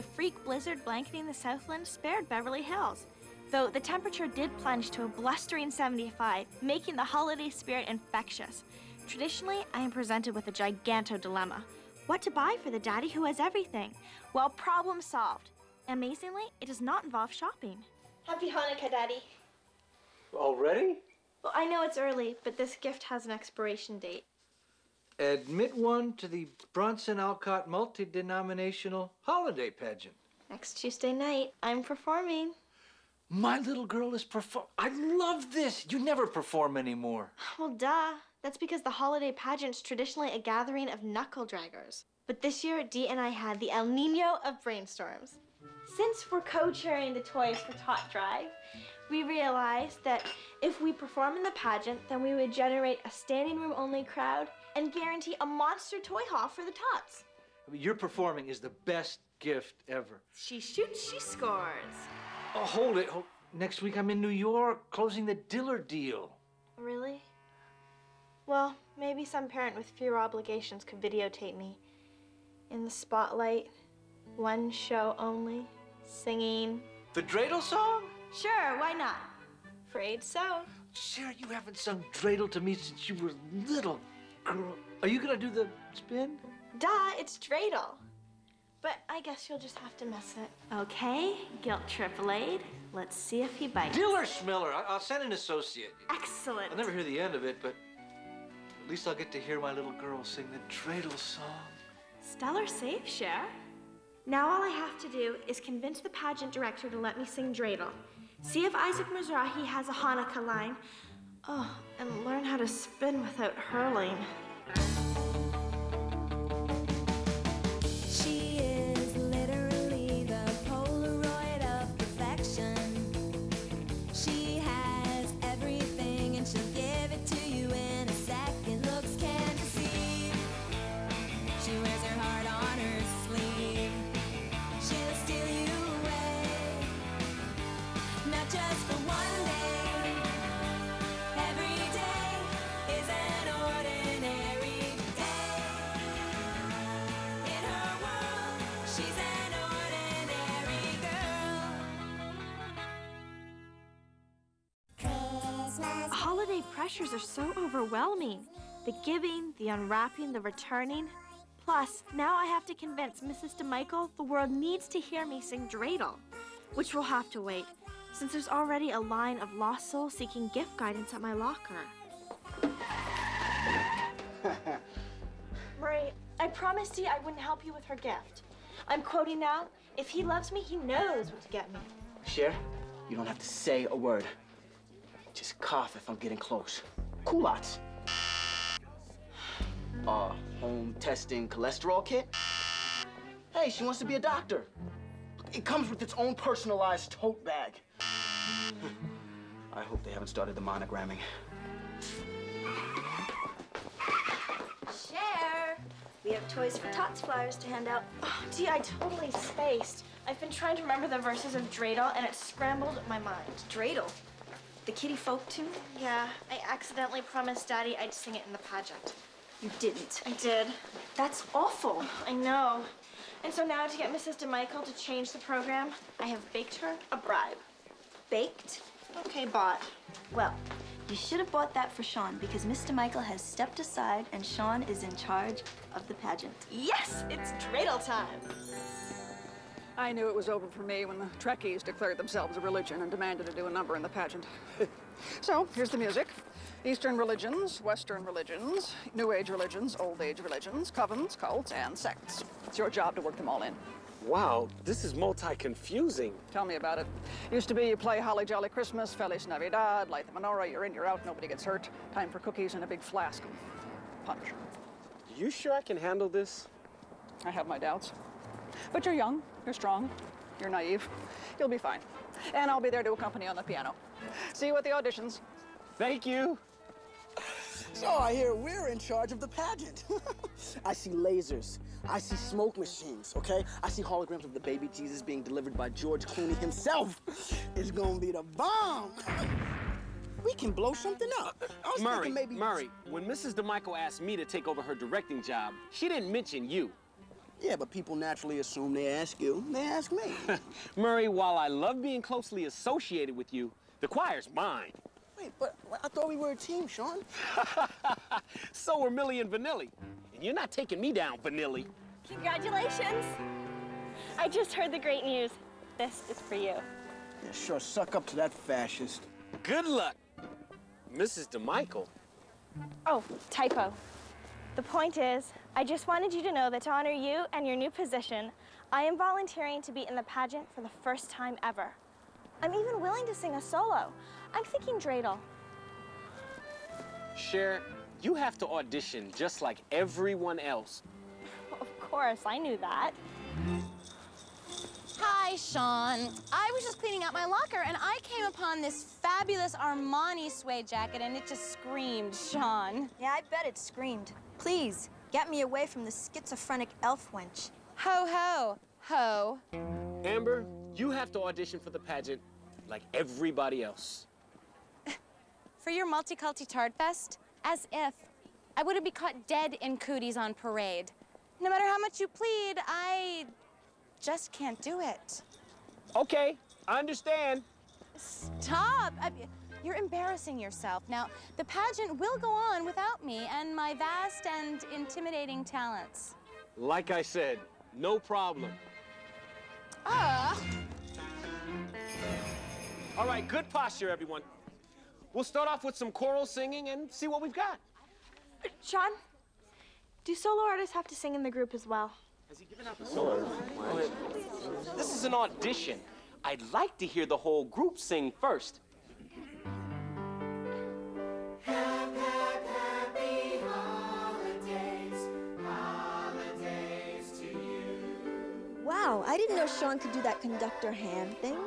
the freak blizzard blanketing the Southland spared Beverly Hills. Though the temperature did plunge to a blustering 75, making the holiday spirit infectious. Traditionally, I am presented with a giganto dilemma. What to buy for the daddy who has everything? Well, problem solved. Amazingly, it does not involve shopping. Happy Hanukkah, Daddy. Already? Well, I know it's early, but this gift has an expiration date. Admit one to the Bronson Alcott multi-denominational holiday pageant. Next Tuesday night, I'm performing. My little girl is perform. I love this. You never perform anymore. Well, duh. That's because the holiday pageant's traditionally a gathering of knuckle draggers. But this year, Dee and I had the El Nino of brainstorms. Since we're co-chairing the Toys for Tot Drive, we realized that if we perform in the pageant, then we would generate a standing room only crowd and guarantee a monster toy haul for the tots. I mean, your performing is the best gift ever. She shoots, she scores. Oh, hold it. Next week I'm in New York closing the Diller deal. Really? Well, maybe some parent with fewer obligations could videotape me. In the spotlight, one show only, singing. The dreidel song? Sure, why not? Afraid so. Sarah, you haven't sung dreidel to me since you were little girl. Are you gonna do the spin? Duh, it's dreidel. But I guess you'll just have to mess it. Okay, guilt triple aid. Let's see if he bites. Diller Schmiller. I- I'll send an associate. Excellent. I'll never hear the end of it, but at least I'll get to hear my little girl sing the dreidel song. Stellar save, Cher. Now all I have to do is convince the pageant director to let me sing dreidel. See if Isaac Mizrahi has a Hanukkah line. Oh, and learn how to spin without hurling. Pressures are so overwhelming. The giving, the unwrapping, the returning. Plus, now I have to convince Mrs. DeMichael the world needs to hear me sing dreidel, which will have to wait, since there's already a line of lost souls seeking gift guidance at my locker. Murray, I promised you I wouldn't help you with her gift. I'm quoting now, if he loves me, he knows what to get me. Cher, you don't have to say a word. Just cough if I'm getting close. Culottes. Uh, home testing cholesterol kit? Hey, she wants to be a doctor. It comes with its own personalized tote bag. I hope they haven't started the monogramming. Cher. We have Toys for Tots flyers to hand out. Oh, gee, I totally spaced. I've been trying to remember the verses of Dreidel, and it scrambled my mind. Dreidel? The kitty folk tune? Yeah, I accidentally promised Daddy I'd sing it in the pageant. You didn't. I did. That's awful. I know. And so now to get Mrs. DeMichael to change the program, I have baked her a bribe. Baked? Okay, bought. Well, you should have bought that for Sean because Mr. Michael has stepped aside and Sean is in charge of the pageant. Yes, it's dreidel time. I knew it was over for me when the Trekkies declared themselves a religion and demanded to do a number in the pageant. so, here's the music. Eastern religions, Western religions, New Age religions, Old Age religions, covens, cults, and sects. It's your job to work them all in. Wow, this is multi-confusing. Tell me about it. Used to be you play Holly Jolly Christmas, Feliz Navidad, light the menorah, you're in, you're out, nobody gets hurt. Time for cookies and a big flask of punch. You sure I can handle this? I have my doubts. But you're young, you're strong, you're naive. You'll be fine. And I'll be there to accompany you on the piano. See you at the auditions. Thank you. So I hear we're in charge of the pageant. I see lasers. I see smoke machines, okay? I see holograms of the baby Jesus being delivered by George Clooney himself. It's gonna be the bomb. We can blow something up. I was Murray, thinking maybe... Murray, when Mrs. DeMichael asked me to take over her directing job, she didn't mention you. Yeah, but people naturally assume they ask you, they ask me. Murray, while I love being closely associated with you, the choir's mine. Wait, but I thought we were a team, Sean. So are Milli and Vanilli. And you're not taking me down, Vanilli. Congratulations. I just heard the great news. This is for you. Yeah, sure, suck up to that fascist. Good luck, Mrs. DeMichael. Oh, typo. The point is, I just wanted you to know that to honor you and your new position, I am volunteering to be in the pageant for the first time ever. I'm even willing to sing a solo. I'm thinking dreidel. Cher, you have to audition just like everyone else. Of course, I knew that. Hi, Sean. I was just cleaning out my locker and I came upon this fabulous Armani suede jacket and it just screamed Sean. Yeah, I bet it screamed. Please, get me away from the schizophrenic elf wench. Ho ho, ho. Amber, you have to audition for the pageant like everybody else. For your multiculti tart fest, as if I wouldn't be caught dead in cooties on parade. No matter how much you plead, I just can't do it. Okay, I understand. Stop! I, you're embarrassing yourself. Now, the pageant will go on without me and my vast and intimidating talents. Like I said, no problem. Ah! All right, good posture, everyone. We'll start off with some choral singing and see what we've got. Sean, do solo artists have to sing in the group as well? Has he given up a solo? This is an audition. I'd like to hear the whole group sing first. Wow, I didn't know Sean could do that conductor hand thing.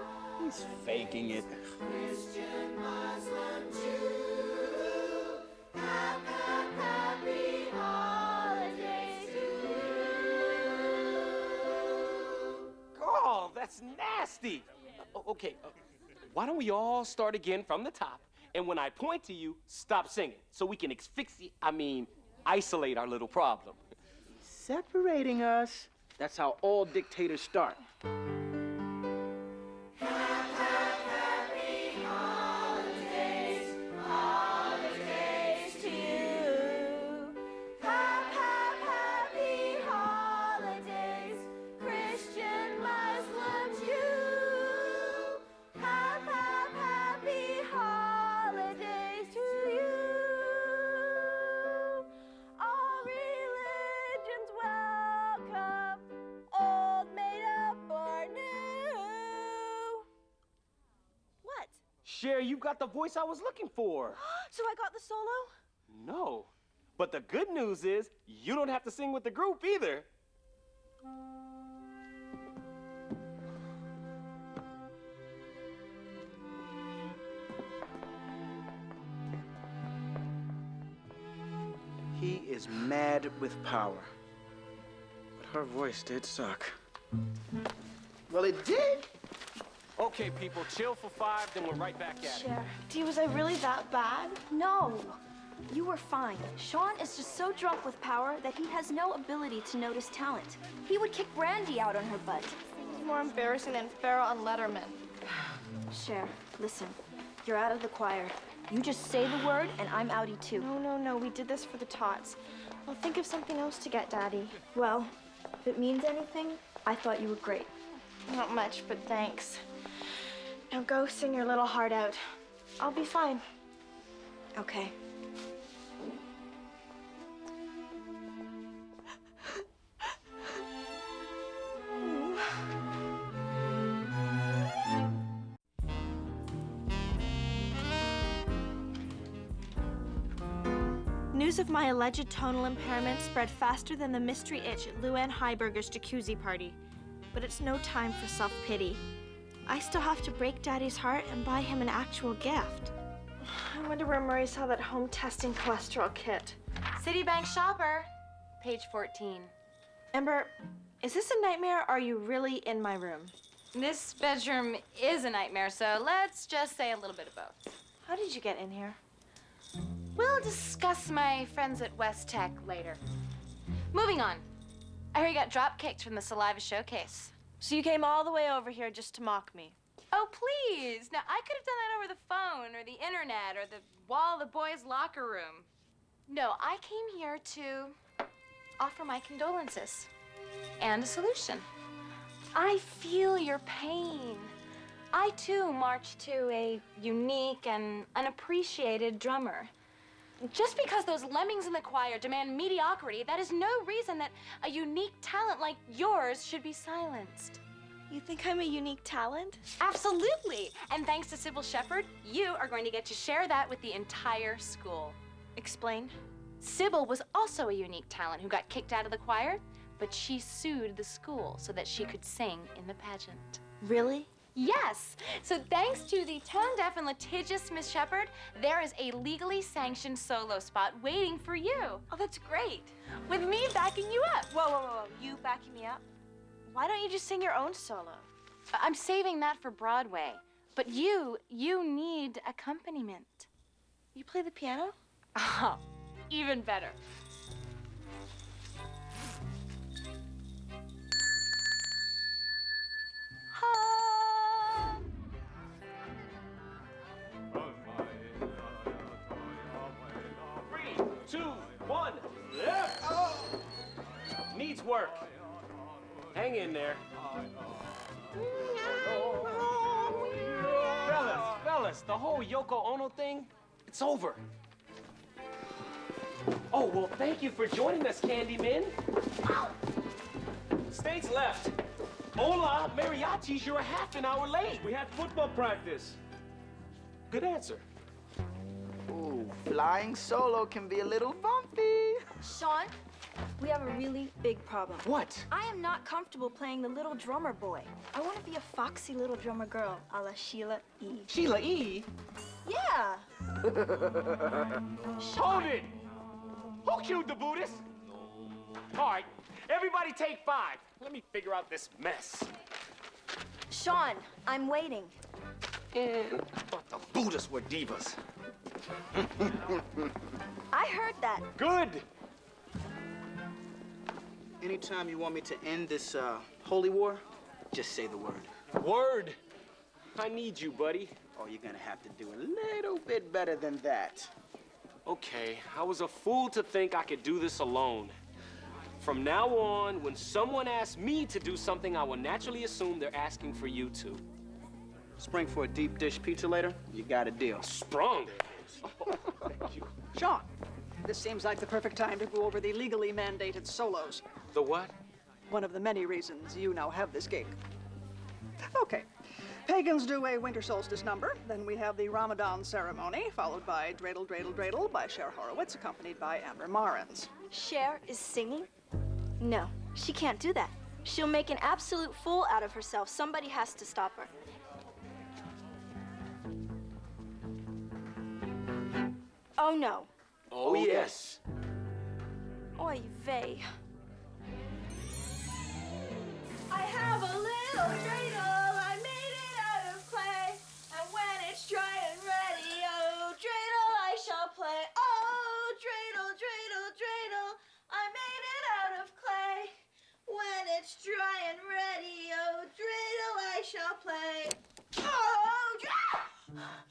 He's faking it. Oh, that's nasty. O- okay, uh, why don't we all start again from the top? And when I point to you, stop singing so we can asphyxiate, I mean, isolate our little problem. Separating us. That's how all dictators start. Cher, you got the voice I was looking for. So I got the solo? No. But the good news is, you don't have to sing with the group either. He is mad with power. But her voice did suck. Well, it did. Okay, people, chill for five, then we're right back at it. Cher, Dee, was I really that bad? No, you were fine. Sean is just so drunk with power that he has no ability to notice talent. He would kick Brandy out on her butt. It's more embarrassing than Farrah on Letterman. Cher, listen, you're out of the choir. You just say the word, and I'm outie too. No, no, no, we did this for the tots. I'll think of something else to get Daddy. Well, if it means anything, I thought you were great. Not much, but thanks. Now go sing your little heart out. I'll be fine. Okay. News of my alleged tonal impairment spread faster than the mystery itch at Luann Heiberger's jacuzzi party. But it's no time for self pity. I still have to break Daddy's heart and buy him an actual gift. I wonder where Murray saw that home testing cholesterol kit. Citibank shopper, page 14. Amber, is this a nightmare or are you really in my room? This bedroom is a nightmare, so let's just say a little bit of both. How did you get in here? We'll discuss my friends at Westec later. Moving on. I heard you got drop kicked from the saliva showcase. So you came all the way over here just to mock me. Oh, please. Now, I could have done that over the phone or the internet or the wall of the boys' locker room. No, I came here to offer my condolences and a solution. I feel your pain. I, too, march to a unique and unappreciated drummer. Just because those lemmings in the choir demand mediocrity, that is no reason that a unique talent like yours should be silenced. You think I'm a unique talent? Absolutely. And thanks to Sybil Shepherd, you are going to get to share that with the entire school. Explain. Sybil was also a unique talent who got kicked out of the choir, but she sued the school so that she could sing in the pageant. Really? Yes. So thanks to the tone deaf and litigious Miss Shepherd, there is a legally sanctioned solo spot waiting for you. Oh, that's great. With me backing you up. Whoa, whoa, whoa, whoa. You backing me up? Why don't you just sing your own solo? I'm saving that for Broadway. But you, you need accompaniment. You play the piano? Oh, even better. Ha! Two, one, left. Needs work. Hang in there. Fellas, fellas, the whole Yoko Ono thing, it's over. Oh, well, thank you for joining us, Candyman. Stage left. Hola, mariachis, you're a half an hour late. We had football practice. Good answer. Ooh, flying solo can be a little bumpy. Sean, we have a really big problem. What? I am not comfortable playing the little drummer boy. I want to be a foxy little drummer girl, a la Sheila E. Sheila E. Yeah. Hold it! Who killed the Buddhist? All right, everybody take five. Let me figure out this mess. Sean, I'm waiting. And I thought the Buddhists were divas. I heard that. Good. Anytime you want me to end this uh, holy war, just say the word. Word. I need you, buddy. Oh, you're gonna have to do a little bit better than that. Okay, I was a fool to think I could do this alone. From now on, when someone asks me to do something, I will naturally assume they're asking for you to. Spring for a deep dish pizza later? You got a deal. Sprung. Thank you. Sean, this seems like the perfect time to go over the legally mandated solos. The what? One of the many reasons you now have this gig. Okay. Pagans do a winter solstice number. Then we have the Ramadan ceremony, followed by Dreidel, Dreidel, Dreidel by Cher Horowitz, accompanied by Amber Mariens. Cher is singing? No, she can't do that. She'll make an absolute fool out of herself. Somebody has to stop her. Oh no. Oh, oh yes. Oy vey. I have a little dreidel, I made it out of clay. And when it's dry and ready, oh, dreidel I shall play. Oh, dreidel, dreidel, dreidel, I made it out of clay. When it's dry and ready, oh, dreidel I shall play. Oh, dra-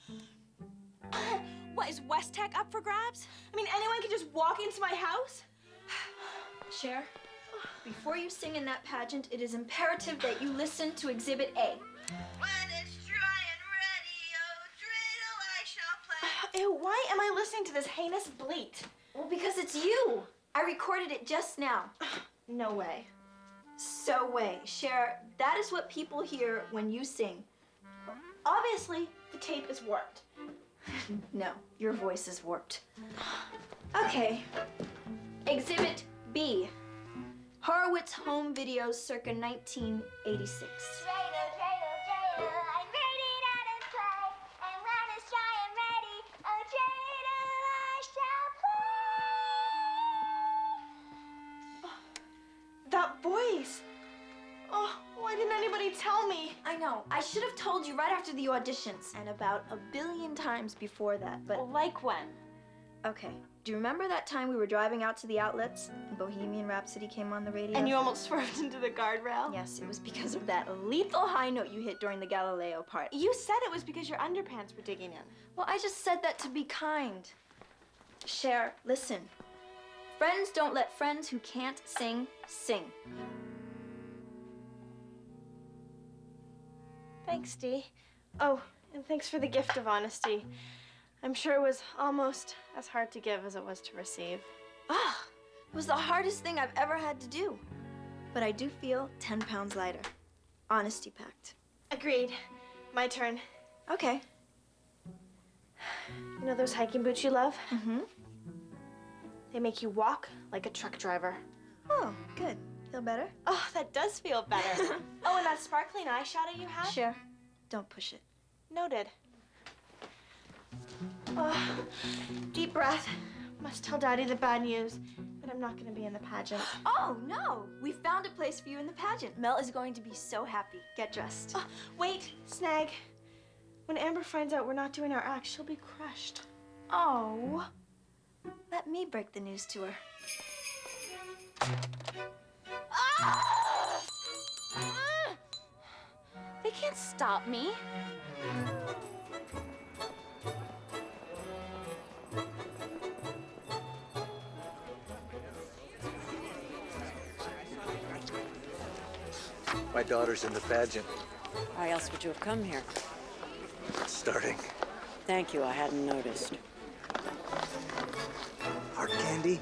What, is Westec up for grabs? I mean, anyone can just walk into my house? Cher, before you sing in that pageant, it is imperative that you listen to Exhibit A. When it's dry and ready, oh, dreidel I shall play. Ew, why am I listening to this heinous bleat? Well, because it's you. I recorded it just now. No way. So way, Cher, that is what people hear when you sing. Obviously, the tape is warped. No, your voice is warped. Okay. Exhibit B. Horowitz home videos circa 1986. Tell me? I know. I should have told you right after the auditions and about a billion times before that, but Like when? okay. Do you remember that time we were driving out to the outlets and Bohemian Rhapsody came on the radio? And you almost swerved into the guardrail? Yes, it was because of that lethal high note you hit during the Galileo part. You said it was because your underpants were digging in. Well, I just said that to be kind. Cher, listen. Friends don't let friends who can't sing sing. Thanks, Dee. Oh, and thanks for the gift of honesty. I'm sure it was almost as hard to give as it was to receive. Ah, it was the hardest thing I've ever had to do. But I do feel 10 pounds lighter. Honesty pact. Agreed. My turn. Okay. You know those hiking boots you love? Mm-hmm. They make you walk like a truck driver. Oh, good. Feel better? Oh, that does feel better. oh, and that sparkling eyeshadow you have? Sure. don't push it. Noted. Oh, deep breath. Must tell Daddy the bad news that I'm not going to be in the pageant. Oh, no! We found a place for you in the pageant. Mel is going to be so happy. Get dressed. Oh, wait, Snag. When Amber finds out we're not doing our act, she'll be crushed. Oh. Let me break the news to her. Ah! They can't stop me. My daughter's in the pageant. Why else would you have come here? It's Starting. Thank you, I hadn't noticed. Hard candy?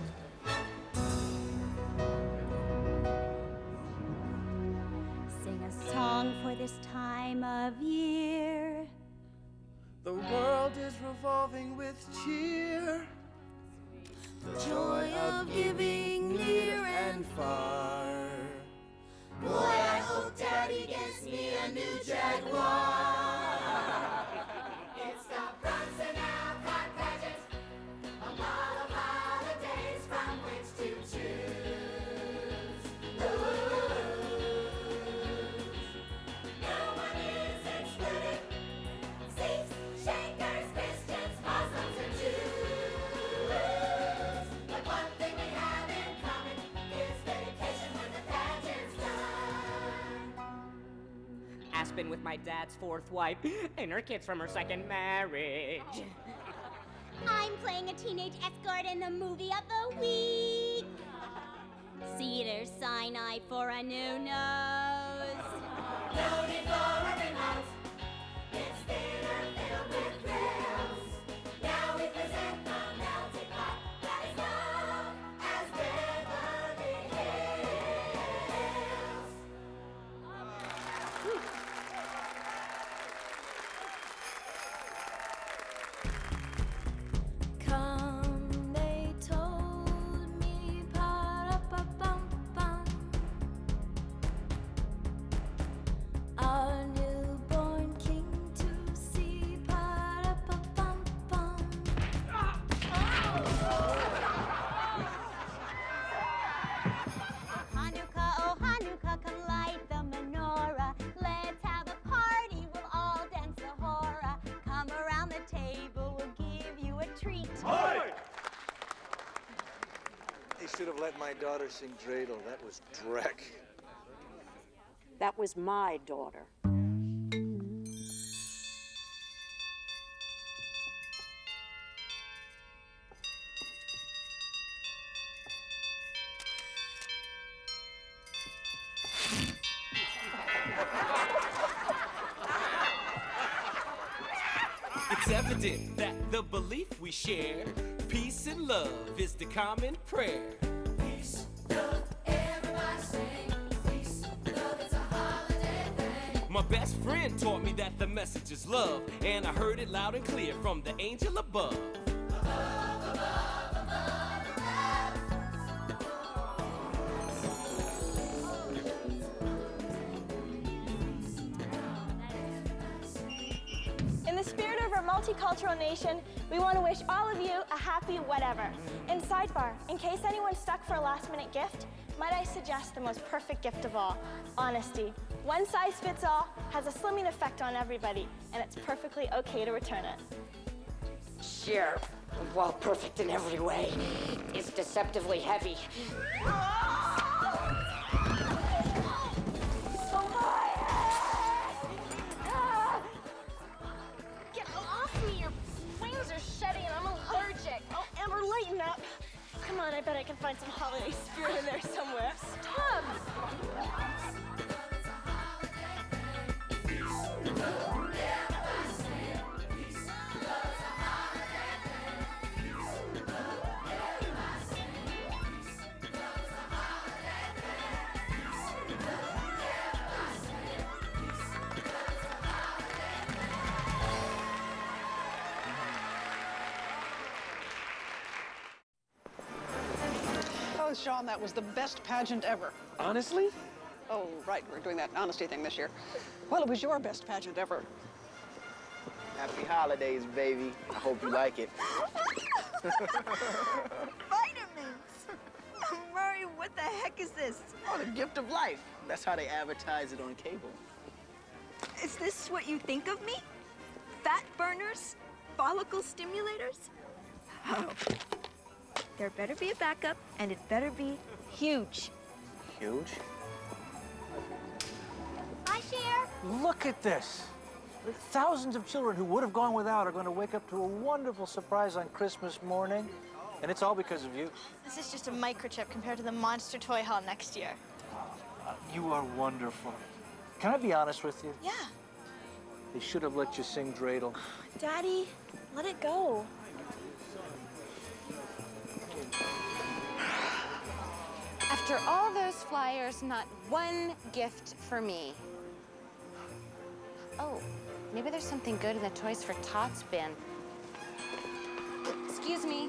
This time of year. The world is revolving with cheer. The joy of giving near and far. Boy, I hope Daddy gets me a new Jaguar. Aspen with my dad's fourth wife and her kids from her second marriage. I'm playing a teenage escort in the movie of the week. Cedar Sinai for a new nose. No need for a remote. Should have let my daughter sing dreidel. That was dreck. That was my daughter. It's evident that the belief we share, peace and love, is the common prayer. My best friend taught me that the message is love, and I heard it loud and clear from the angel above. Multicultural nation, we want to wish all of you a happy whatever. And sidebar, in case anyone's stuck for a last minute gift, might I suggest the most perfect gift of all honesty. One size fits all has a slimming effect on everybody, and it's perfectly okay to return it. Sure, while perfect in every way, it's deceptively heavy. Oh! Find some holiday spirit in there somewhere. Stop! Oh, Sean, that was the best pageant ever. Honestly? Oh, right, we're doing that honesty thing this year. Well, it was your best pageant ever. Happy holidays, baby. I hope you like it. Vitamins! Murray, what the heck is this? Oh, the gift of life. That's how they advertise it on cable. Is this what you think of me? Fat burners? Follicle stimulators? Oh. There better be a backup, and it better be huge. Huge. Hi, Cher. Look at this. The thousands of children who would have gone without are going to wake up to a wonderful surprise on Christmas morning. And it's all because of you. This is just a microchip compared to the monster toy haul next year. Uh, you are wonderful. Can I be honest with you? Yeah. They should have let you sing dreidel. Daddy, let it go. After all those flyers, not one gift for me. Oh, maybe there's something good in the Toys for Tots bin. Excuse me.